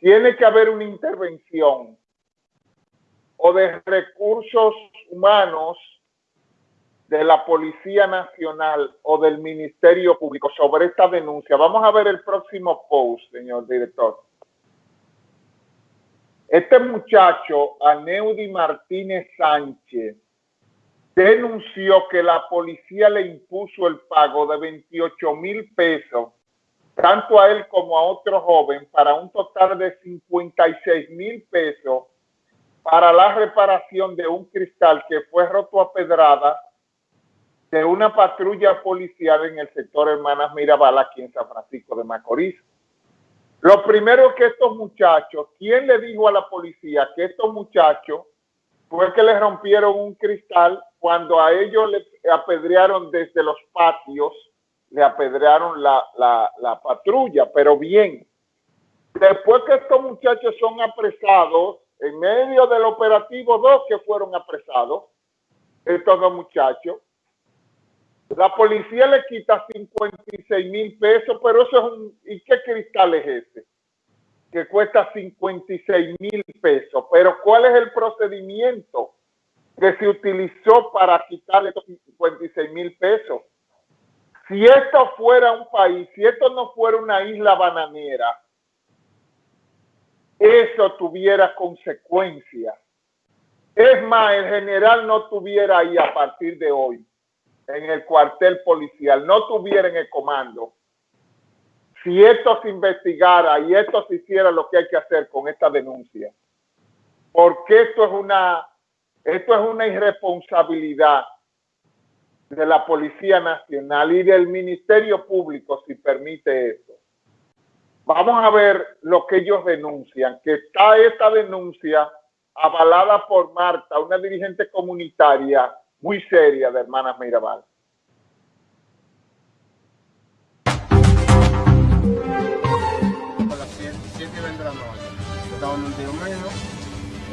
tiene que haber una intervención o de recursos humanos de la Policía Nacional o del Ministerio Público sobre esta denuncia. Vamos a ver el próximo post, señor director. Este muchacho, Aneudi Martínez Sánchez, denunció que la policía le impuso el pago de 28 mil pesos, tanto a él como a otro joven, para un total de 56 mil pesos para la reparación de un cristal que fue roto a pedrada de una patrulla policial en el sector Hermanas Mirabal aquí en San Francisco de Macorís. Lo primero que estos muchachos, ¿quién le dijo a la policía que estos muchachos fue que le rompieron un cristal cuando a ellos le apedrearon desde los patios, le apedrearon la, la patrulla, pero bien. Después que estos muchachos son apresados, en medio del operativo, dos que fueron apresados, estos dos muchachos, la policía le quita 56 mil pesos, pero eso es un... ¿Y qué cristal es ese? Que cuesta 56 mil pesos. Pero ¿cuál es el procedimiento que se utilizó para quitarle estos 56 mil pesos? Si esto fuera un país, si esto no fuera una isla bananera, eso tuviera consecuencias. Es más, el general no tuviera ahí a partir de hoy en el cuartel policial, no tuviera en el comando, si esto se investigara y esto se hiciera lo que hay que hacer con esta denuncia, porque esto es una, esto es una irresponsabilidad de la Policía Nacional y del Ministerio Público si permite esto. Vamos a ver lo que ellos denuncian, que está esta denuncia avalada por Marta, una dirigente comunitaria muy seria de Hermanas Mirabal. A las 7 y 20 de la noche, estaba en un tío mío,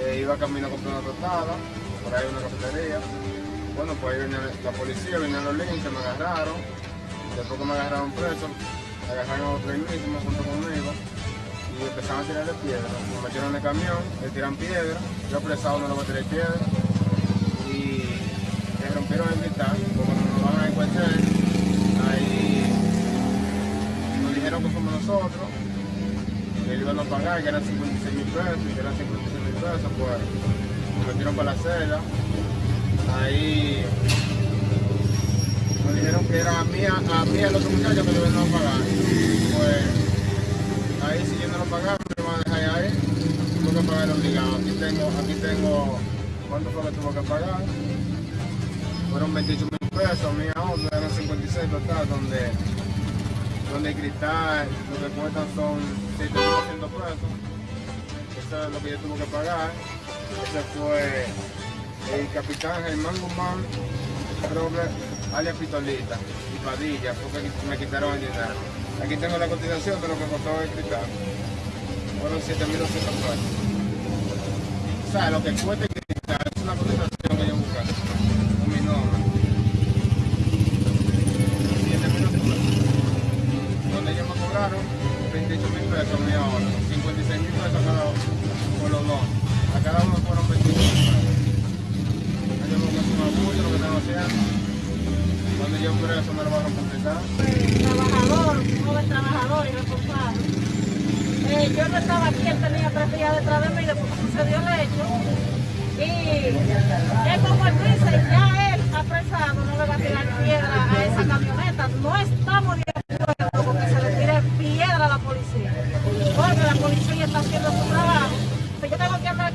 eh, iba camino a comprar una tostada, por ahí una cafetería. Bueno, pues ahí venía la policía, venían los links, me agarraron. Después que me agarraron preso, agarraron a otro mismo junto conmigo y empezaron a tirarle piedras. Me metieron en el camión, le tiran piedras, yo apresado no le voy a tirar piedras rompieron el cristal, como nos van a encontrar, ahí nos dijeron que somos nosotros, que iban a pagar, que eran 56 mil pesos, que eran 56 mil pesos, pues nos metieron para la celda. Ahí nos dijeron que era a mí, a mí a los muchachos que deben no pagar. Pues ahí si yo no lo pagaba, me van a dejar ahí, tuve que pagar obligado. Aquí tengo, aquí tengo, ¿cuánto fue que tuvo que pagar? fueron 28 mil pesos, mi ahorro eran 56 total, donde, donde el cristal lo que cuestan son 7.200 pesos. Eso es lo que yo tuve que pagar. Ese fue el capitán Germán Guzmán, Robert, alias Pitolita y Padilla, porque me quitaron el dinero. Aquí tengo la cotización de lo que costó el cristal. Fueron 7.200 pesos. O sea, lo que cuesta el cristal es una cotización que yo busqué. cobraron 28 mil pesos mi ahora, 56 mil pesos cada uno, por los dos. A cada uno fueron 28 mil pesos. Abuso lo que estaba haciendo. Cuando yo me lo van a completar. Trabajador, joven trabajador y responsable. Eh, yo no estaba aquí, él tenía tres días detrás de mí después que sucedió el hecho. Y es como él dice, ya él apresado no le va a tirar piedra a esa camioneta. No estamos de acuerdo con que se le tire piedra a la policía. Porque la policía está haciendo su trabajo. Si yo tengo que andar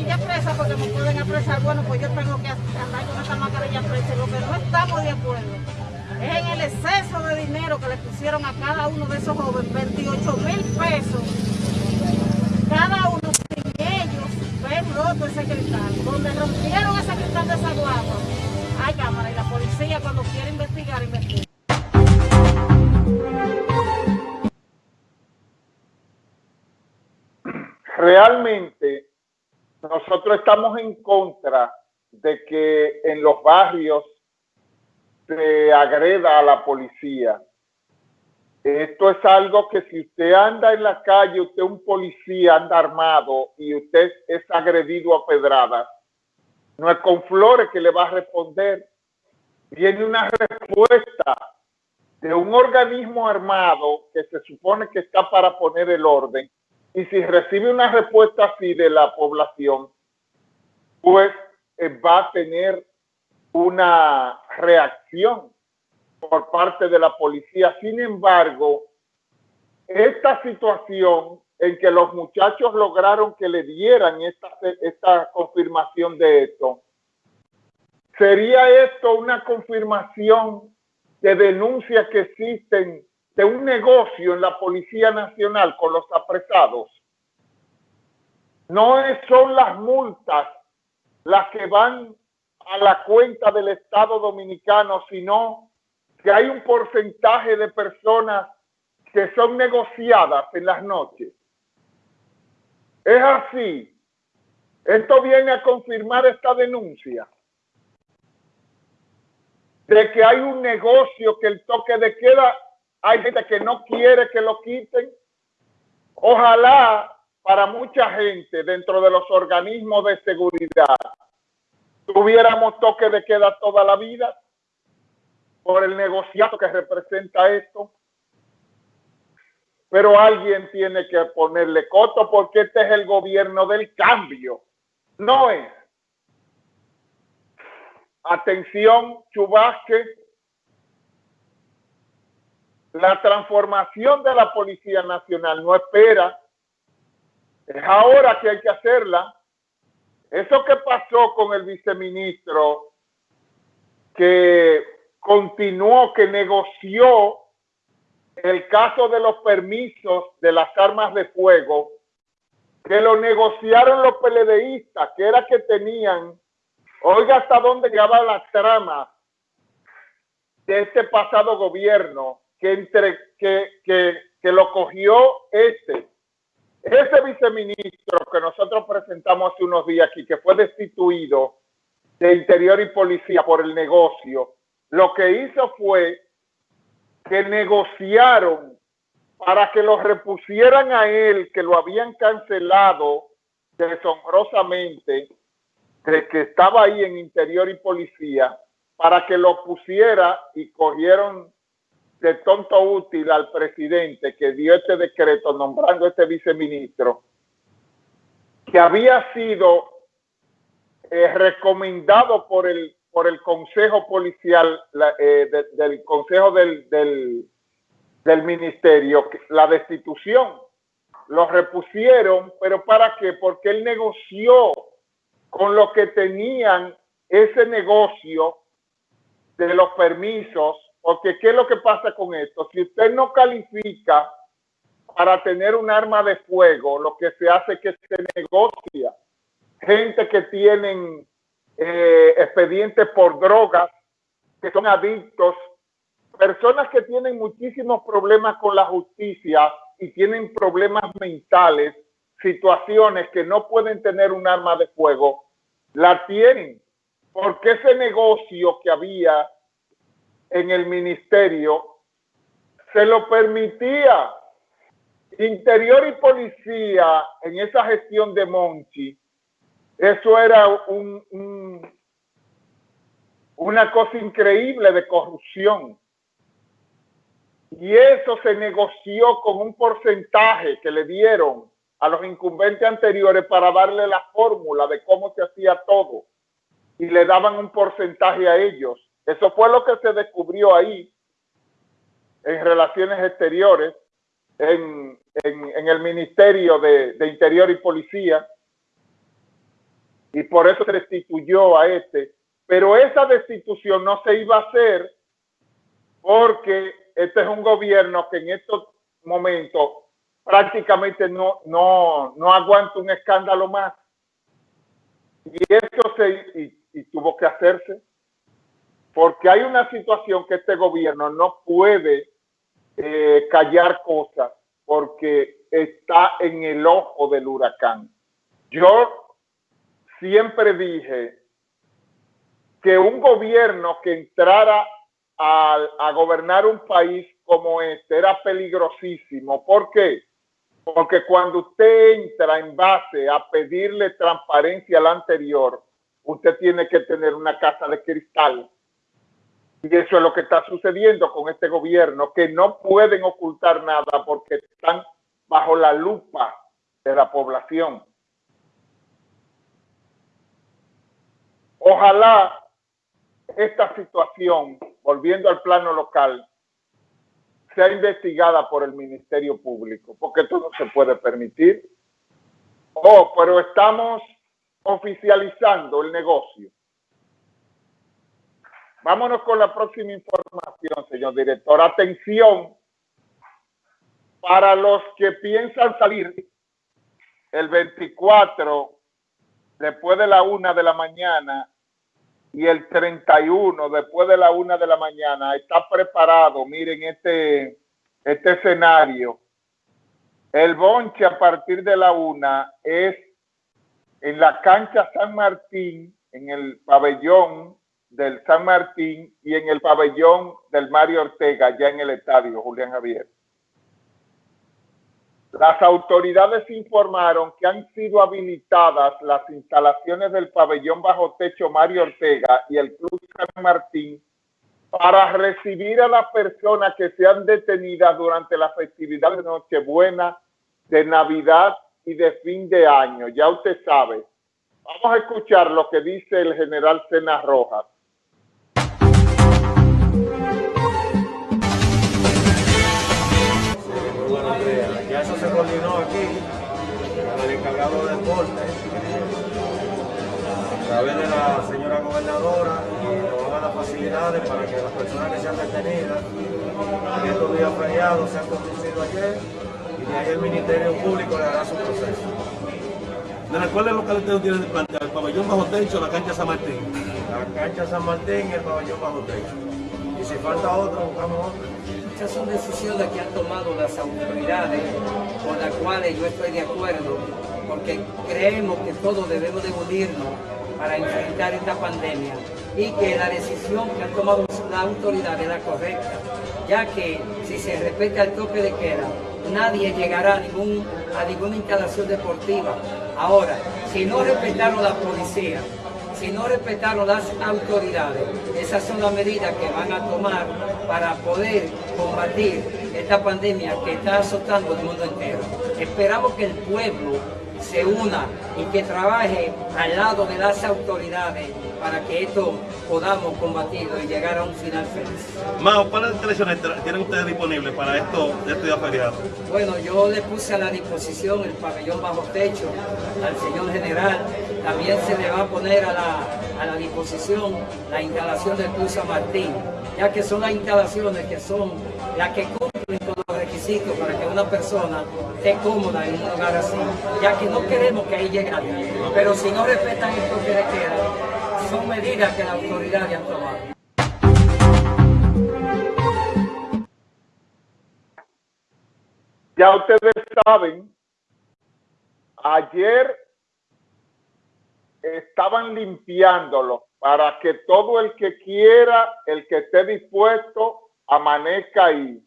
mascarilla presa porque me pueden apresar, bueno, pues yo tengo que andar con esta mascarilla presa. Lo que no estamos de acuerdo es en el exceso de dinero que le pusieron a cada uno de esos jóvenes, 28 mil pesos. Cada uno sin ellos ven roto ese cristal. Donde rompieron ese cristal de esa guagua, hay cámara y la policía cuando quiere investigar, investiga. realmente nosotros estamos en contra de que en los barrios se agreda a la policía. Esto es algo que si usted anda en la calle, usted es un policía, anda armado y usted es agredido a pedradas, no es con flores que le va a responder. Viene una respuesta de un organismo armado que se supone que está para poner el orden. Y si recibe una respuesta así de la población, pues eh, va a tener una reacción por parte de la policía. Sin embargo, esta situación en que los muchachos lograron que le dieran esta, esta confirmación de esto, ¿sería esto una confirmación de denuncias que existen de un negocio en la Policía Nacional con los apresados? No son las multas las que van a la cuenta del Estado Dominicano, sino que hay un porcentaje de personas que son negociadas en las noches. Es así. Esto viene a confirmar esta denuncia de que hay un negocio que el toque de queda, hay gente que no quiere que lo quiten. Ojalá para mucha gente dentro de los organismos de seguridad tuviéramos toque de queda toda la vida por el negociado que representa esto. Pero alguien tiene que ponerle coto porque este es el gobierno del cambio. No es. Atención, Chubasque. La transformación de la Policía Nacional no espera. Es ahora que hay que hacerla. Eso que pasó con el viceministro que continuó, que negoció el caso de los permisos de las armas de fuego, que lo negociaron los PLDistas, que era que tenían, oiga hasta dónde llegaba la trama de este pasado gobierno, que, entre, que, que, que lo cogió este. Ese viceministro que nosotros presentamos hace unos días aquí, que fue destituido de Interior y Policía por el negocio, lo que hizo fue que negociaron para que lo repusieran a él, que lo habían cancelado deshonrosamente, de que estaba ahí en interior y policía, para que lo pusiera y cogieron de tonto útil al presidente que dio este decreto nombrando este viceministro, que había sido eh, recomendado por el por el Consejo Policial, eh, del Consejo del, del, del, Ministerio, la destitución. Lo repusieron, pero ¿para qué? Porque él negoció con lo que tenían ese negocio de los permisos, porque ¿qué es lo que pasa con esto? Si usted no califica para tener un arma de fuego, lo que se hace es que se negocia. Gente que tienen eh, expedientes por drogas, que son adictos, personas que tienen muchísimos problemas con la justicia y tienen problemas mentales, situaciones que no pueden tener un arma de fuego, la tienen. Porque ese negocio que había en el ministerio se lo permitía. Interior y policía en esa gestión de Monchi eso era un, una cosa increíble de corrupción. Y eso se negoció con un porcentaje que le dieron a los incumbentes anteriores para darle la fórmula de cómo se hacía todo. Y le daban un porcentaje a ellos. Eso fue lo que se descubrió ahí en relaciones exteriores, en, el Ministerio de, de Interior y Policía, y por eso se destituyó a este. Pero esa destitución no se iba a hacer porque este es un gobierno que en estos momentos prácticamente no, no, no aguanta un escándalo más. Y eso se y, tuvo que hacerse porque hay una situación que este gobierno no puede eh, callar cosas porque está en el ojo del huracán. Yo siempre dije que un gobierno que entrara a, gobernar un país como este era peligrosísimo. ¿Por qué? Porque cuando usted entra en base a pedirle transparencia al anterior, usted tiene que tener una casa de cristal. Y eso es lo que está sucediendo con este gobierno, que no pueden ocultar nada porque están bajo la lupa de la población. Ojalá esta situación, volviendo al plano local, sea investigada por el Ministerio Público, porque esto no se puede permitir. Oh, pero estamos oficializando el negocio. Vámonos con la próxima información, señor director. Atención, para los que piensan salir el 24, después de la una de la mañana, y el 31, después de la una de la mañana, está preparado, miren este, este escenario. El bonche a partir de la una es en la cancha San Martín, en el pabellón del San Martín y en el pabellón del Mario Ortega, ya en el estadio Julián Javier. Las autoridades informaron que han sido habilitadas las instalaciones del pabellón bajo techo Mario Ortega y el Club San Martín para recibir a las personas que sean detenidas durante la festividad de Nochebuena, de Navidad y de fin de año. Ya usted sabe. Vamos a escuchar lo que dice el general Sena Rojas. Con el encargado de deporte a través de la señora gobernadora y nos van a dar facilidades para que las personas que sean detenidas en estos días feriados sean conducidos ayer y de ahí el Ministerio Público le hará su proceso. ¿De cuáles locales ustedes tienen plantear? ¿El pabellón bajo techo o la cancha San Martín? La cancha San Martín y el pabellón bajo techo. Y si falta otro, buscamos otro. Estas son decisiones que han tomado las autoridades, con las cuales yo estoy de acuerdo, porque creemos que todos debemos de unirnos para enfrentar esta pandemia y que la decisión que han tomado las autoridades es la correcta, ya que si se respeta el toque de queda, nadie llegará a, a ninguna instalación deportiva. Ahora, si no respetaron la policía, si no respetaron las autoridades, esas son las medidas que van a tomar para poder combatir esta pandemia que está azotando el mundo entero. Esperamos que el pueblo se una y que trabaje al lado de las autoridades para que esto podamos combatirlo y llegar a un final feliz. Mao, ¿cuáles instalaciones tienen ustedes disponibles para esto, este día feriado? Bueno, yo le puse a la disposición el pabellón bajo techo al señor general. También se le va a poner a la, a la disposición la instalación del Cruz Martín, ya que son las instalaciones que son las que para que una persona esté cómoda en un lugar así, ya que no queremos que ahí llegue nadie. Pero si no respetan esto que le queda, son medidas que la autoridad ya han tomado. Ya ustedes saben, ayer estaban limpiándolo para que todo el que quiera, el que esté dispuesto, amanezca ahí.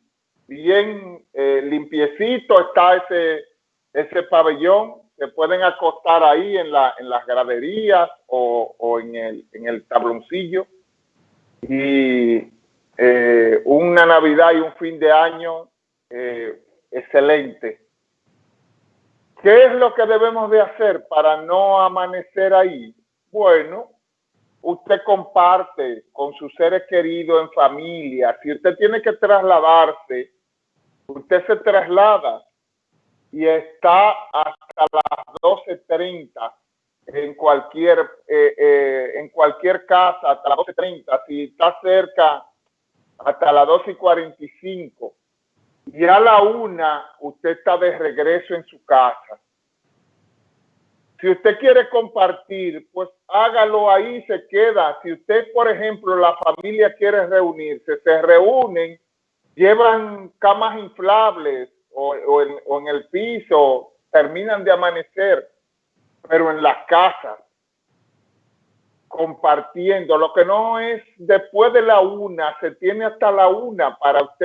Bien eh, limpiecito está ese, ese pabellón se pueden acostar ahí en, la, en las graderías o, en, el, en, el, tabloncillo. Y eh, una Navidad y un fin de año eh, excelente. ¿Qué es lo que debemos de hacer para no amanecer ahí? Bueno, usted comparte con sus seres queridos en familia. Si usted tiene que trasladarse, usted se traslada y está hasta las 12.30 en cualquier, eh, eh, en cualquier casa, hasta las 12.30, si está cerca, hasta las 12.45. Y a la una, usted está de regreso en su casa. Si usted quiere compartir, pues hágalo ahí, se queda. Si usted, por ejemplo, la familia quiere reunirse, se reúnen, llevan camas inflables, o, en, el piso, terminan de amanecer, pero en las casas. compartiendo. Lo que no es después de la una, se tiene hasta la una para usted